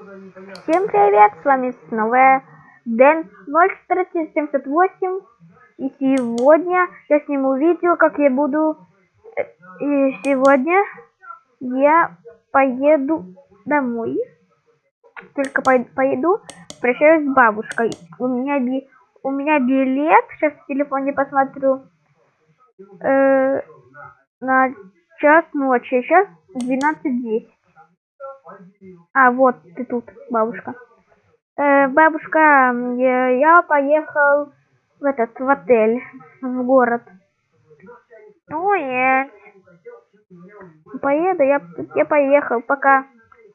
Всем привет, с вами снова Дэн 01478 И сегодня я сниму видео, как я буду... э, И сегодня я поеду домой. Только по поеду, прощаюсь с бабушкой. У меня, би... У меня билет, сейчас в телефоне посмотрю, э, на час ночи, сейчас 12.10. А, вот ты тут, бабушка. Э, бабушка, я, я поехал в этот, в отель, в город. Ну, нет. Поеду, я, я поехал, пока.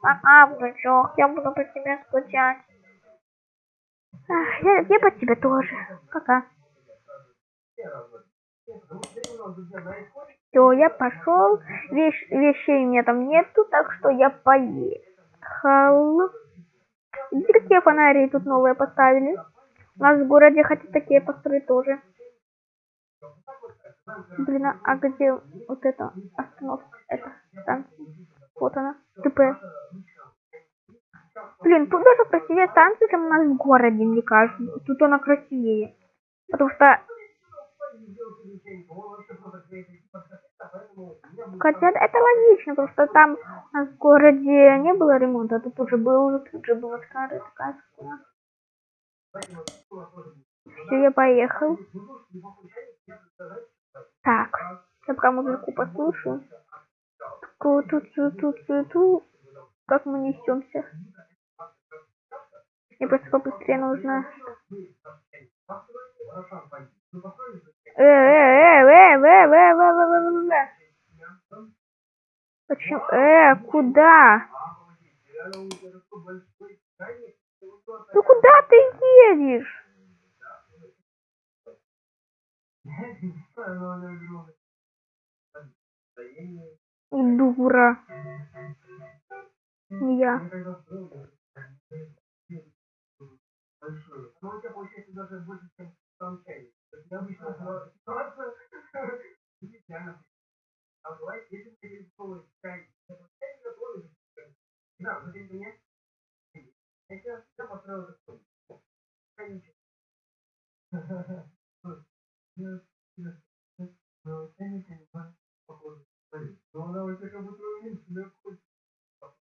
Пока, внучок, я буду по тебе скучать. Я, я по тебе тоже. Пока. Все, я пошел. Вещ, вещей у меня там нету, так что я поехал. Видите, какие фонари тут новые поставили? У нас в городе хотят такие построить тоже. Блин, а- а где вот эта остановка? Это станция. Вот она. ТП. Блин, тут даже красивее станция, чем у нас в городе, мне кажется. Тут она красивее. Потому что Хотя это логично, что там в городе не было ремонта, а тут уже был, тут же была старая школа. Все, я поехал. Так, я пока музыку послушаю. Тут, тут, тут, тут, тут, тут. Как мы несемся? Мне просто побыстрее нужно. Э, э, э, э, э, э, э, э, э. Почему? Э, куда? Ну куда ты едешь? Дура. Да, вы без меня? Я все, все построил такой. Конечно. Но ценники не похоже. Но ну, она у тебя как будто уменьшена.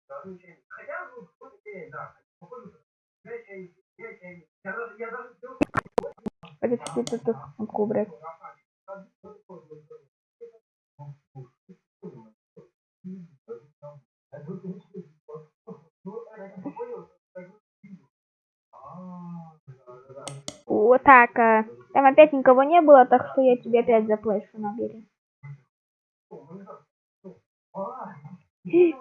Да, ничего. Хотя, ну, вот идея, да. Похоже, я чайник, я чайник. Я даже, все... Это что-то кубрик. Э, Там опять никого не было, так что я тебе опять заплачу набери.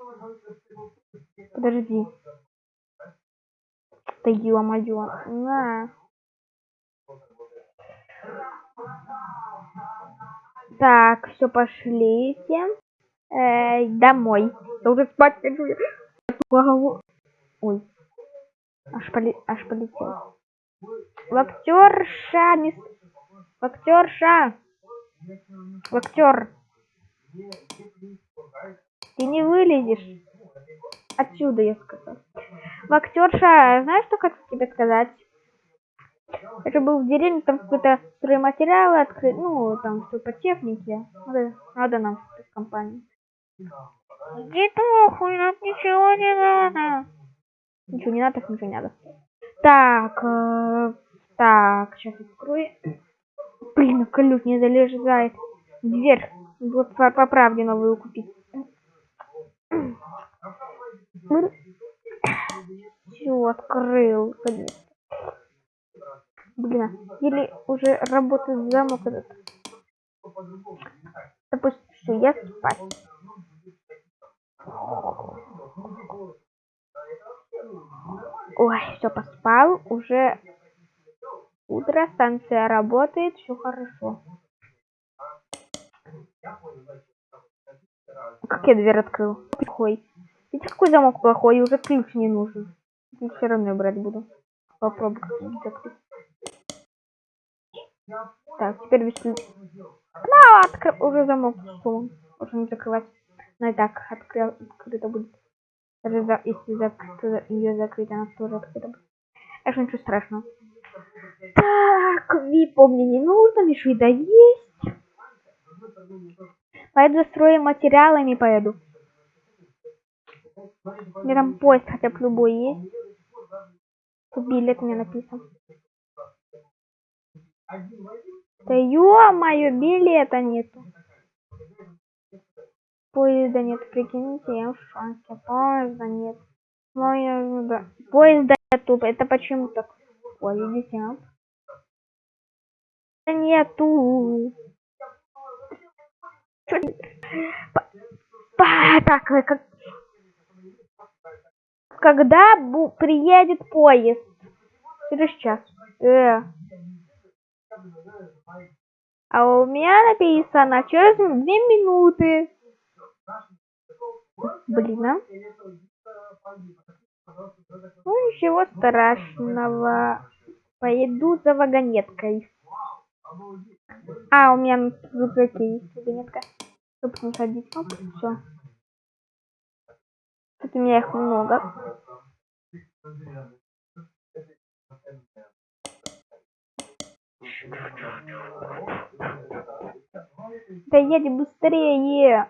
Подожди. Да ё-моё. На. Так, все, пошлите. Э, домой. Я уже спать хочу. Ой. Аж, поли... Аж полетел. Лактерша, мисс... Лактерша. Лактер. Ты не вылезешь. Отсюда, я сказал. Лактерша, знаешь, что хочу тебе сказать? Же был в деревне, там какие-то стройматериалы открыт, ну, там все по технике. Надо, надо нам в компанию. Иди нахуй, нам ничего не надо. Ничего не надо, ничего не надо. Так, э, так, сейчас открою. Блин, колюк не залезает. Дверь. Вот по, по правде новую купить. Все, открыл. Блин, или уже работает замок этот. Допустим, все, я спать. Ой, все, поспал. Уже утро, станция работает, все хорошо. Как я дверь открыл? Плохой. Видите, какой замок плохой, уже ключ не нужен. Я все равно брать буду. Попробую. Так, теперь без ключа. Ну, уже замок сломан. Уже не закрывать. Ну и так, откры... открыто будет. Если ее закрыть, она тоже открыта. будет. Так что ничего страшного. Так, випа мне не нужно, мишвида есть. Пойду за стройматериалами поеду. Мне там поезд хотя бы любой есть. Билет мне написан. Да ё-моё, билета нету. Поезда нет, прикиньте, я в шансе. Поезда нет. Поезда, поезда нету. Это почему так? Ой, идите, а? Да нету. Чё Так, вы как... Когда бу- приедет поезд? Через час. Э. А у меня написано через две минуты. Блин, а? Ну, ничего страшного. Пойду за вагонеткой. А, у меня в рюкзаке есть вагонетка. Чтобы не ходить. Оп, все. Тут у меня их много. Да едь быстрее.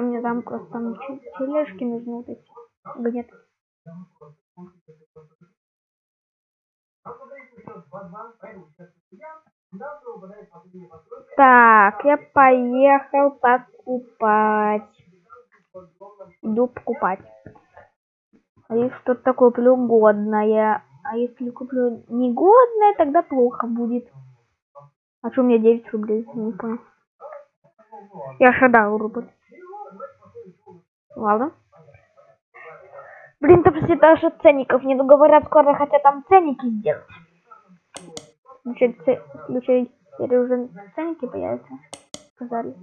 мне там просто там чуть тележки нужны вот эти. Где-то. Так, я поехал покупать. Иду покупать. А если что-то такое куплю годное, а если куплю негодное, тогда плохо будет. А что у меня 9 рублей? Не. Я шадал рубль. Ладно. Блин, там все даже ценников не говорят, скоро хотят там ценники сделать. Включить, включить теперь уже ценники появятся. Сказали.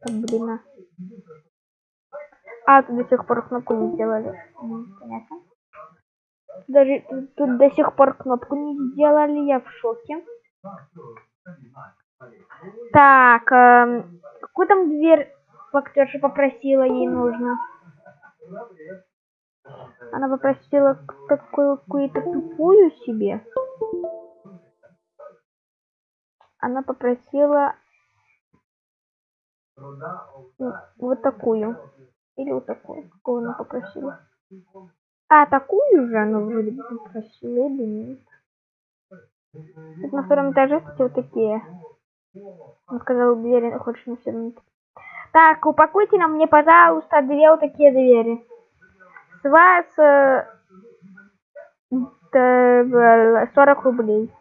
Так, блин, а. А, тут до сих пор кнопку не сделали. М, Понятно. Даже тут, до сих пор кнопку не сделали, я в шоке. Так, эм, какую там дверь актерша попросила, ей нужно? Она попросила такую какую-то тупую себе. Она попросила вот такую. Или вот такую. Какую она попросила? А, такую же она вроде бы попросила, или нет? Тут на втором этаже, кстати, вот такие. Он сказал, двери хочешь на все Так, упакуйте нам мне, пожалуйста, две вот такие двери. С вас э, т- 40 рублей.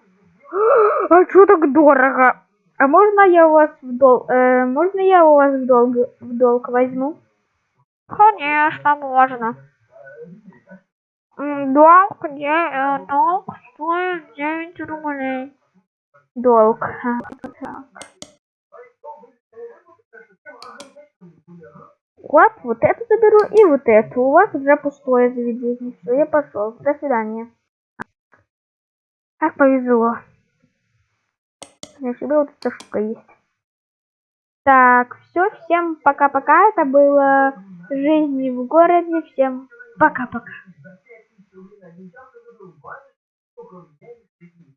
А что так дорого? А можно я у вас в долг, э, можно я у вас в долг, в долг возьму? Конечно, можно. Долг, де- э, долг стоит 9 рублей. Долг. Так. Вот, вот эту заберу и вот эту. У вас уже пустое заведение. Все, я пошел. До свидания. Как повезло. У себя вот эта штука есть. Так, все, всем пока-пока. Это было жизни в городе. Всем пока-пока.